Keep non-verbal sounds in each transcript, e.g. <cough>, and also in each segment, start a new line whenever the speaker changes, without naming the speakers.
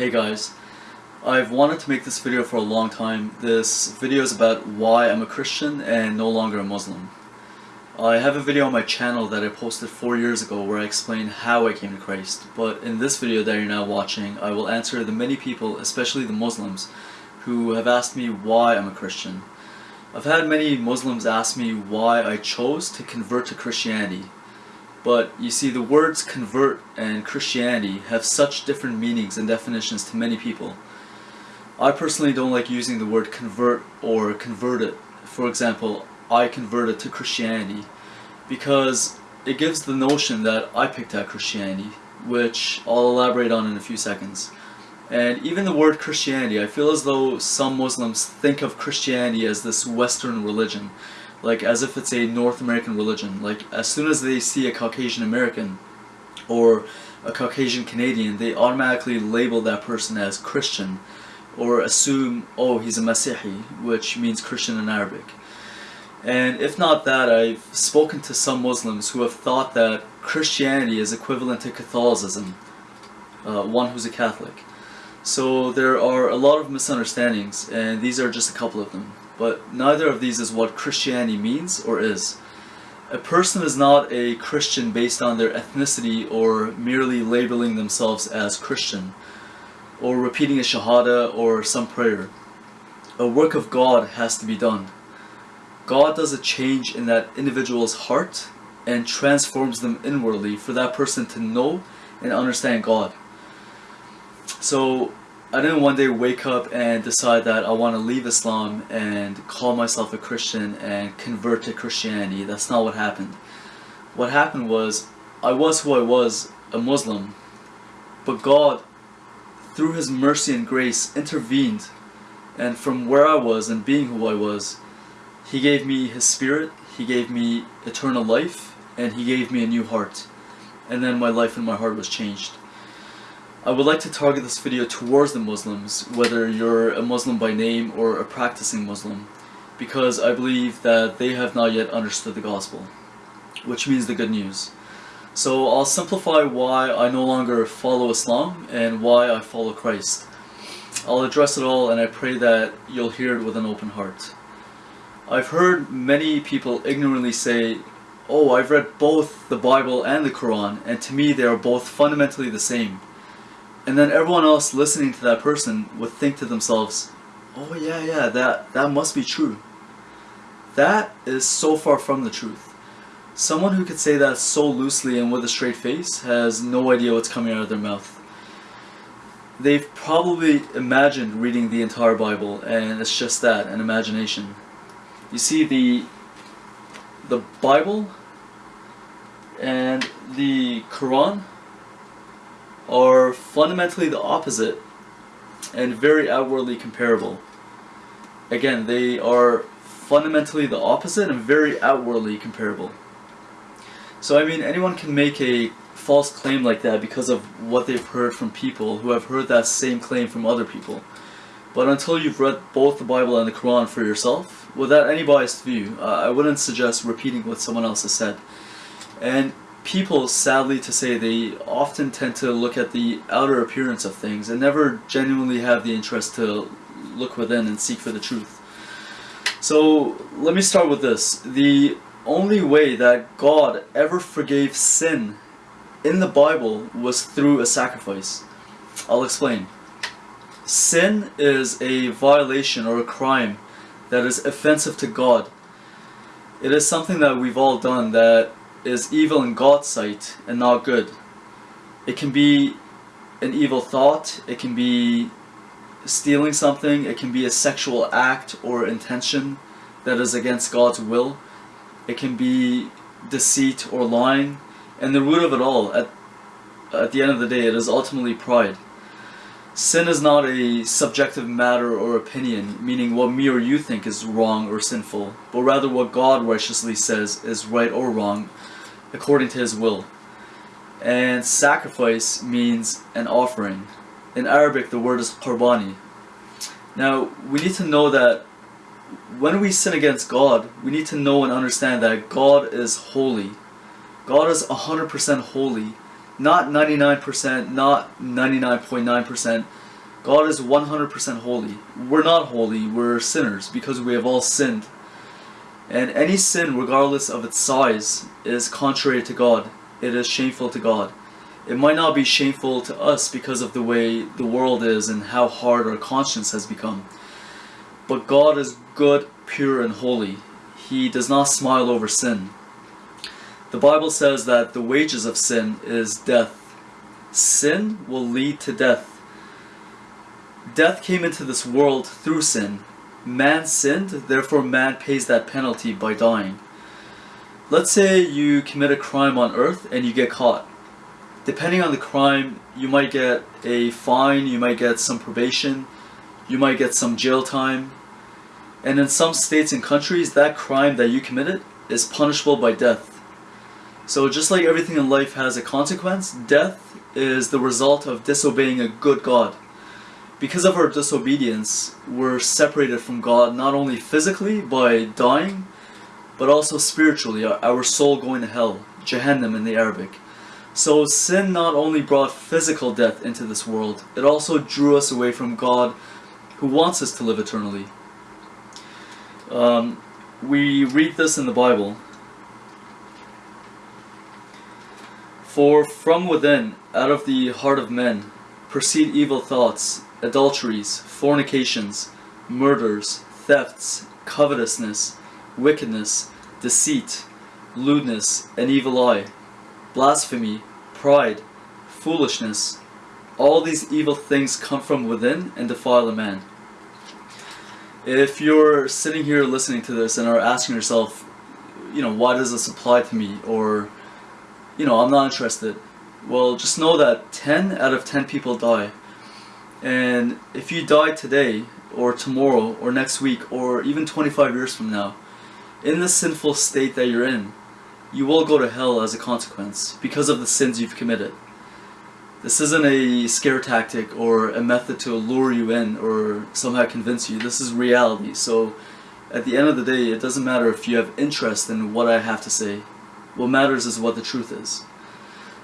Hey guys, I've wanted to make this video for a long time. This video is about why I'm a Christian and no longer a Muslim. I have a video on my channel that I posted 4 years ago where I explain how I came to Christ, but in this video that you're now watching, I will answer the many people, especially the Muslims, who have asked me why I'm a Christian. I've had many Muslims ask me why I chose to convert to Christianity, but you see the words convert and Christianity have such different meanings and definitions to many people. I personally don't like using the word convert or converted. For example, I converted to Christianity because it gives the notion that I picked out Christianity, which I'll elaborate on in a few seconds. And even the word Christianity, I feel as though some Muslims think of Christianity as this Western religion, like as if it's a North American religion. Like as soon as they see a Caucasian American or a Caucasian Canadian, they automatically label that person as Christian or assume, oh, he's a Masihi, which means Christian in Arabic. And if not that, I've spoken to some Muslims who have thought that Christianity is equivalent to Catholicism, uh, one who's a Catholic. So there are a lot of misunderstandings, and these are just a couple of them. But neither of these is what Christianity means or is. A person is not a Christian based on their ethnicity or merely labeling themselves as Christian or repeating a shahada or some prayer. A work of God has to be done. God does a change in that individual's heart and transforms them inwardly for that person to know and understand God. So I didn't one day wake up and decide that I want to leave Islam and call myself a Christian and convert to Christianity. That's not what happened. What happened was I was who I was, a Muslim, but God through his mercy and grace, intervened, and from where I was and being who I was, he gave me his spirit, he gave me eternal life, and he gave me a new heart. And then my life and my heart was changed. I would like to target this video towards the Muslims, whether you're a Muslim by name or a practicing Muslim, because I believe that they have not yet understood the gospel, which means the good news. So I'll simplify why I no longer follow Islam and why I follow Christ. I'll address it all and I pray that you'll hear it with an open heart. I've heard many people ignorantly say, oh, I've read both the Bible and the Quran, and to me they are both fundamentally the same. And then everyone else listening to that person would think to themselves, oh yeah, yeah, that, that must be true. That is so far from the truth. Someone who could say that so loosely and with a straight face has no idea what's coming out of their mouth. They've probably imagined reading the entire Bible, and it's just that, an imagination. You see, the, the Bible and the Quran are fundamentally the opposite and very outwardly comparable. Again, they are fundamentally the opposite and very outwardly comparable. So I mean, anyone can make a false claim like that because of what they've heard from people who have heard that same claim from other people. But until you've read both the Bible and the Quran for yourself, without any biased view, uh, I wouldn't suggest repeating what someone else has said. And people, sadly to say, they often tend to look at the outer appearance of things and never genuinely have the interest to look within and seek for the truth. So let me start with this. The only way that God ever forgave sin in the Bible was through a sacrifice. I'll explain. Sin is a violation or a crime that is offensive to God. It is something that we've all done that is evil in God's sight and not good. It can be an evil thought, it can be stealing something, it can be a sexual act or intention that is against God's will it can be deceit or lying, and the root of it all, at, at the end of the day, it is ultimately pride. Sin is not a subjective matter or opinion, meaning what me or you think is wrong or sinful, but rather what God righteously says is right or wrong, according to His will. And sacrifice means an offering. In Arabic, the word is qurbani. Now, we need to know that when we sin against God, we need to know and understand that God is holy. God is 100% holy. Not 99%, not 99.9%, God is 100% holy. We're not holy, we're sinners because we have all sinned. And any sin, regardless of its size, is contrary to God. It is shameful to God. It might not be shameful to us because of the way the world is and how hard our conscience has become. But God is good, pure, and holy. He does not smile over sin. The Bible says that the wages of sin is death. Sin will lead to death. Death came into this world through sin, man sinned, therefore man pays that penalty by dying. Let's say you commit a crime on earth and you get caught. Depending on the crime, you might get a fine, you might get some probation, you might get some jail time. And in some states and countries, that crime that you committed is punishable by death. So just like everything in life has a consequence, death is the result of disobeying a good God because of our disobedience, we're separated from God not only physically by dying, but also spiritually, our soul going to hell, Jahannam in the Arabic. So sin not only brought physical death into this world, it also drew us away from God who wants us to live eternally. Um, we read this in the Bible. For from within, out of the heart of men, proceed evil thoughts, adulteries, fornications, murders, thefts, covetousness, wickedness, deceit, lewdness, an evil eye, blasphemy, pride, foolishness. All these evil things come from within and defile a man. If you're sitting here listening to this and are asking yourself, you know, why does this apply to me? Or, you know, I'm not interested. Well, just know that 10 out of 10 people die and if you die today, or tomorrow, or next week, or even 25 years from now, in the sinful state that you're in, you will go to hell as a consequence because of the sins you've committed. This isn't a scare tactic or a method to lure you in or somehow convince you. This is reality. So at the end of the day, it doesn't matter if you have interest in what I have to say. What matters is what the truth is.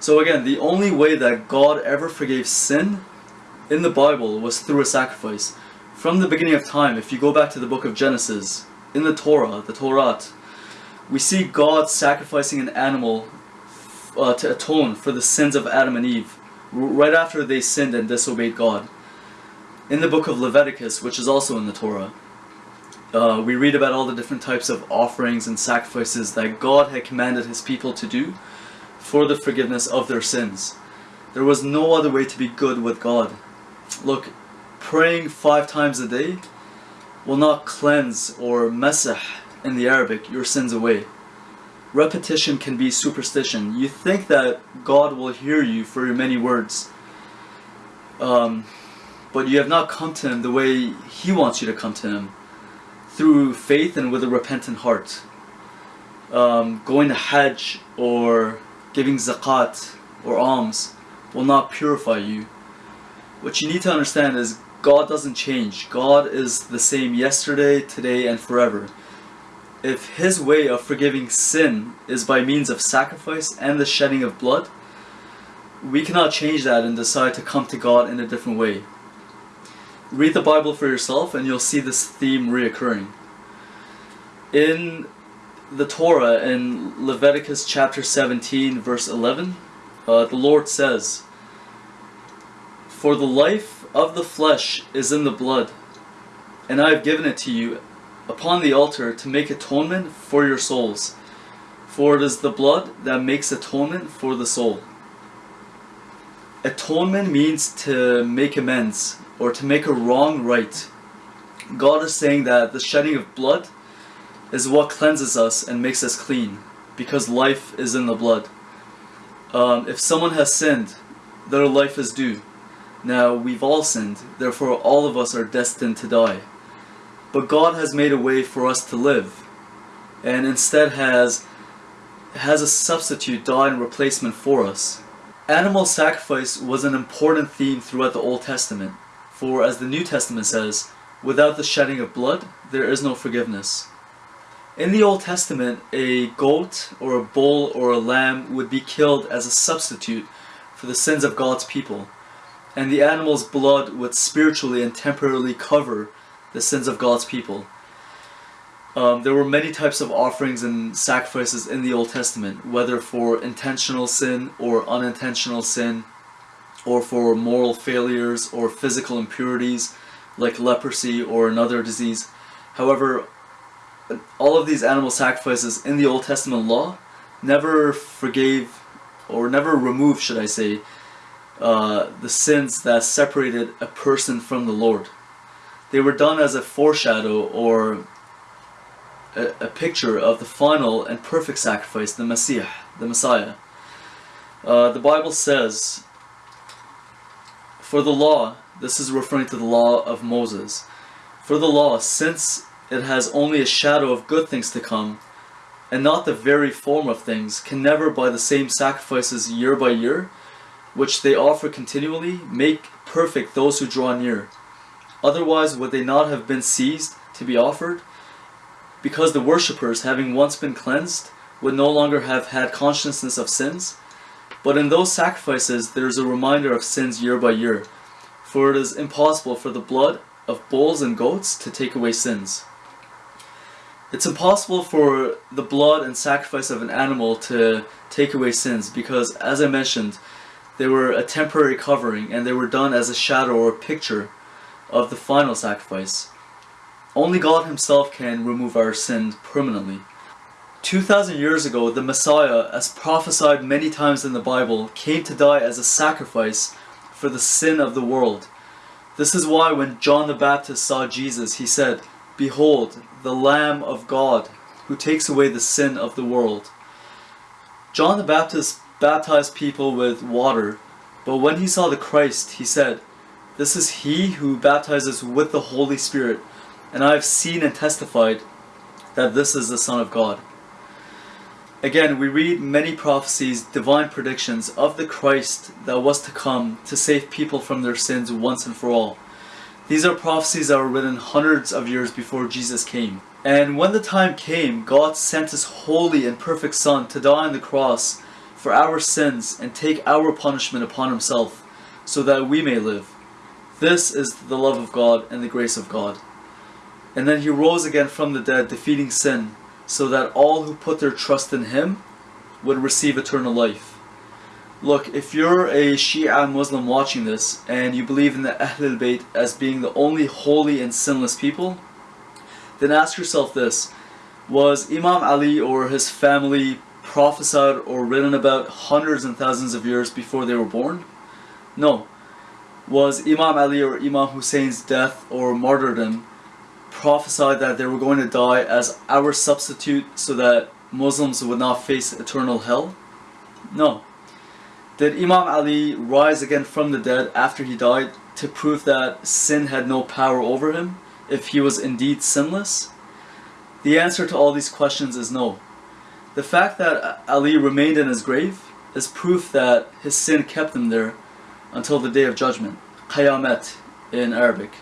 So again, the only way that God ever forgave sin in the Bible was through a sacrifice. From the beginning of time, if you go back to the book of Genesis, in the Torah, the Torah, we see God sacrificing an animal uh, to atone for the sins of Adam and Eve, right after they sinned and disobeyed God. In the book of Leviticus, which is also in the Torah, uh, we read about all the different types of offerings and sacrifices that God had commanded his people to do for the forgiveness of their sins. There was no other way to be good with God Look, praying five times a day will not cleanse or mesah in the Arabic your sins away. Repetition can be superstition. You think that God will hear you for your many words, um, but you have not come to Him the way He wants you to come to Him, through faith and with a repentant heart. Um, going to Hajj or giving zakat or alms will not purify you what you need to understand is God doesn't change. God is the same yesterday, today, and forever. If His way of forgiving sin is by means of sacrifice and the shedding of blood, we cannot change that and decide to come to God in a different way. Read the Bible for yourself and you'll see this theme reoccurring. In the Torah, in Leviticus chapter 17, verse 11, uh, the Lord says, for the life of the flesh is in the blood, and I have given it to you upon the altar to make atonement for your souls. For it is the blood that makes atonement for the soul. Atonement means to make amends, or to make a wrong right. God is saying that the shedding of blood is what cleanses us and makes us clean, because life is in the blood. Um, if someone has sinned, their life is due. Now, we've all sinned, therefore all of us are destined to die. But God has made a way for us to live, and instead has, has a substitute die in replacement for us. Animal sacrifice was an important theme throughout the Old Testament, for as the New Testament says, without the shedding of blood, there is no forgiveness. In the Old Testament, a goat or a bull or a lamb would be killed as a substitute for the sins of God's people and the animal's blood would spiritually and temporarily cover the sins of God's people. Um, there were many types of offerings and sacrifices in the Old Testament, whether for intentional sin or unintentional sin, or for moral failures or physical impurities like leprosy or another disease. However, all of these animal sacrifices in the Old Testament law never forgave or never removed, should I say, uh, the sins that separated a person from the Lord. They were done as a foreshadow or a, a picture of the final and perfect sacrifice, the Messiah, the Messiah. Uh, the Bible says, For the law, this is referring to the law of Moses, for the law, since it has only a shadow of good things to come, and not the very form of things, can never by the same sacrifices year by year, which they offer continually, make perfect those who draw near. Otherwise would they not have been seized to be offered? Because the worshippers, having once been cleansed, would no longer have had consciousness of sins. But in those sacrifices there is a reminder of sins year by year, for it is impossible for the blood of bulls and goats to take away sins. It's impossible for the blood and sacrifice of an animal to take away sins because, as I mentioned, they were a temporary covering and they were done as a shadow or a picture of the final sacrifice. Only God himself can remove our sin permanently. 2,000 years ago, the Messiah, as prophesied many times in the Bible, came to die as a sacrifice for the sin of the world. This is why when John the Baptist saw Jesus, he said, Behold, the Lamb of God, who takes away the sin of the world. John the Baptist baptized people with water, but when he saw the Christ, he said, This is he who baptizes with the Holy Spirit, and I have seen and testified that this is the Son of God. Again, we read many prophecies, divine predictions of the Christ that was to come to save people from their sins once and for all. These are prophecies that were written hundreds of years before Jesus came. And when the time came, God sent His holy and perfect Son to die on the cross for our sins and take our punishment upon Himself, so that we may live. This is the love of God and the grace of God. And then He rose again from the dead, defeating sin, so that all who put their trust in Him would receive eternal life. Look, if you're a Shia Muslim watching this and you believe in the Ahlul Bayt as being the only holy and sinless people, then ask yourself this. Was Imam Ali or his family prophesied or written about hundreds and thousands of years before they were born? No. Was Imam Ali or Imam Hussein's death or martyrdom prophesied that they were going to die as our substitute so that Muslims would not face eternal hell? No. Did Imam Ali rise again from the dead after he died to prove that sin had no power over him if he was indeed sinless? The answer to all these questions is no. The fact that Ali remained in his grave is proof that his sin kept him there until the day of judgment, Qayamat in Arabic.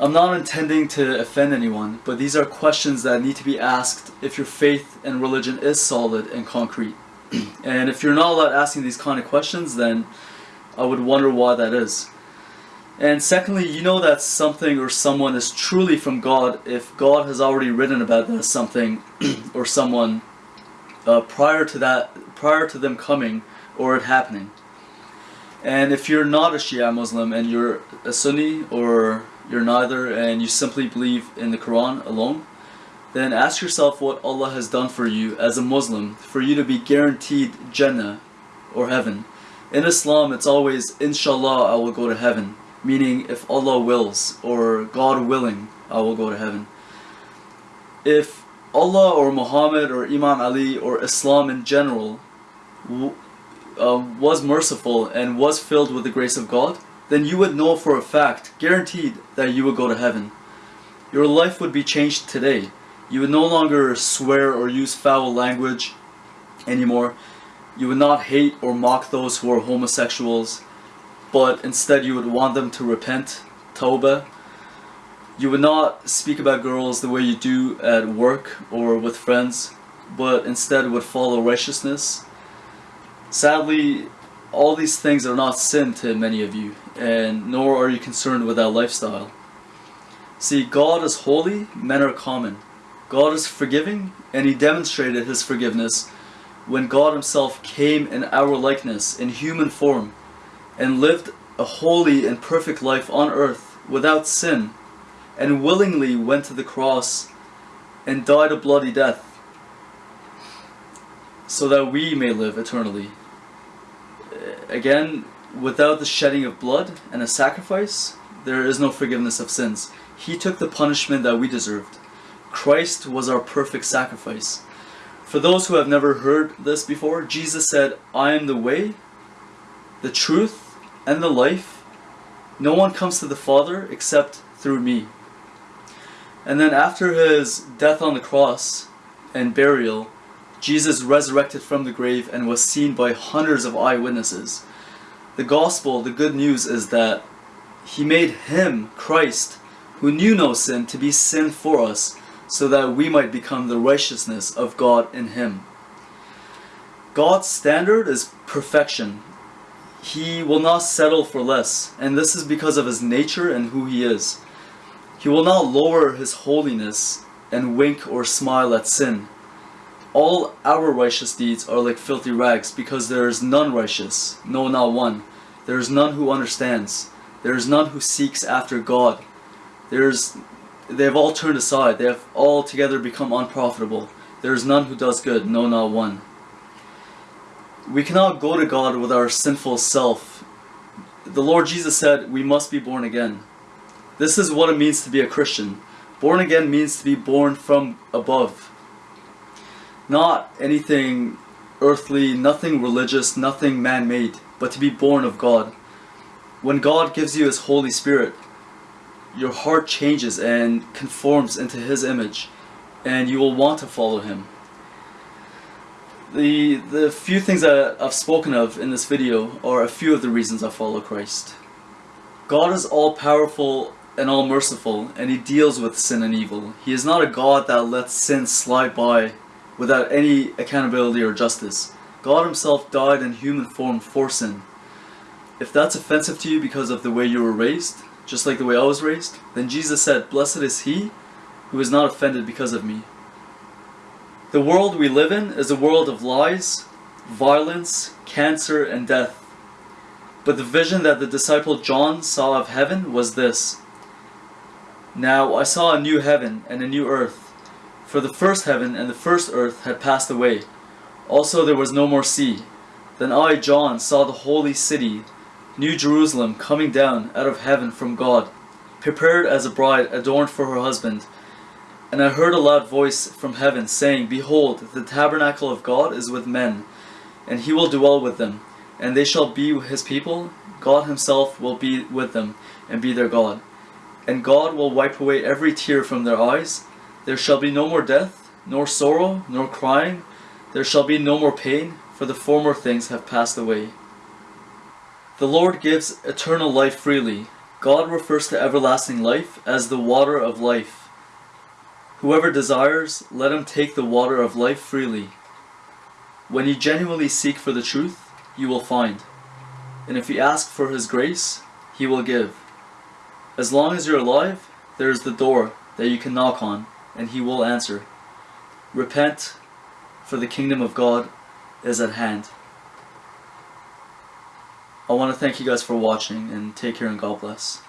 I'm not intending to offend anyone, but these are questions that need to be asked if your faith and religion is solid and concrete. <clears throat> and if you're not allowed asking these kind of questions, then I would wonder why that is. And secondly, you know that something or someone is truly from God if God has already written about that something <clears throat> or someone uh, prior to that, prior to them coming or it happening. And if you're not a Shia Muslim and you're a Sunni or you're neither and you simply believe in the Quran alone, then ask yourself what Allah has done for you as a Muslim for you to be guaranteed Jannah or heaven. In Islam, it's always, Inshallah, I will go to heaven, meaning if Allah wills or God willing, I will go to heaven. If Allah or Muhammad or Imam Ali or Islam in general uh, was merciful and was filled with the grace of God, then you would know for a fact, guaranteed, that you would go to heaven. Your life would be changed today you would no longer swear or use foul language anymore. You would not hate or mock those who are homosexuals, but instead you would want them to repent, tawbah. You would not speak about girls the way you do at work or with friends, but instead would follow righteousness. Sadly, all these things are not sin to many of you, and nor are you concerned with that lifestyle. See, God is holy, men are common. God is forgiving, and He demonstrated His forgiveness when God Himself came in our likeness, in human form, and lived a holy and perfect life on earth without sin, and willingly went to the cross and died a bloody death, so that we may live eternally. Uh, again, without the shedding of blood and a sacrifice, there is no forgiveness of sins. He took the punishment that we deserved. Christ was our perfect sacrifice. For those who have never heard this before, Jesus said, I am the way, the truth, and the life. No one comes to the Father except through me. And then after his death on the cross and burial, Jesus resurrected from the grave and was seen by hundreds of eyewitnesses. The gospel, the good news is that he made him, Christ, who knew no sin, to be sin for us, so that we might become the righteousness of God in him. God's standard is perfection. He will not settle for less, and this is because of his nature and who he is. He will not lower his holiness and wink or smile at sin. All our righteous deeds are like filthy rags, because there is none righteous, no, not one. There is none who understands. There is none who seeks after God. There is they have all turned aside. They have all together become unprofitable. There is none who does good, no, not one. We cannot go to God with our sinful self. The Lord Jesus said we must be born again. This is what it means to be a Christian. Born again means to be born from above. Not anything earthly, nothing religious, nothing man-made, but to be born of God. When God gives you His Holy Spirit, your heart changes and conforms into His image, and you will want to follow Him. The, the few things that I've spoken of in this video are a few of the reasons I follow Christ. God is all-powerful and all-merciful, and He deals with sin and evil. He is not a God that lets sin slide by without any accountability or justice. God Himself died in human form for sin. If that's offensive to you because of the way you were raised, just like the way I was raised, then Jesus said, Blessed is he who is not offended because of me. The world we live in is a world of lies, violence, cancer, and death. But the vision that the disciple John saw of heaven was this. Now I saw a new heaven and a new earth, for the first heaven and the first earth had passed away. Also there was no more sea. Then I, John, saw the holy city, New Jerusalem coming down out of heaven from God, prepared as a bride adorned for her husband. And I heard a loud voice from heaven saying, Behold, the tabernacle of God is with men, and he will dwell with them, and they shall be his people. God himself will be with them, and be their God. And God will wipe away every tear from their eyes. There shall be no more death, nor sorrow, nor crying. There shall be no more pain, for the former things have passed away. The Lord gives eternal life freely. God refers to everlasting life as the water of life. Whoever desires, let him take the water of life freely. When you genuinely seek for the truth, you will find. And if you ask for his grace, he will give. As long as you're alive, there is the door that you can knock on, and he will answer. Repent, for the kingdom of God is at hand. I want to thank you guys for watching and take care and God bless.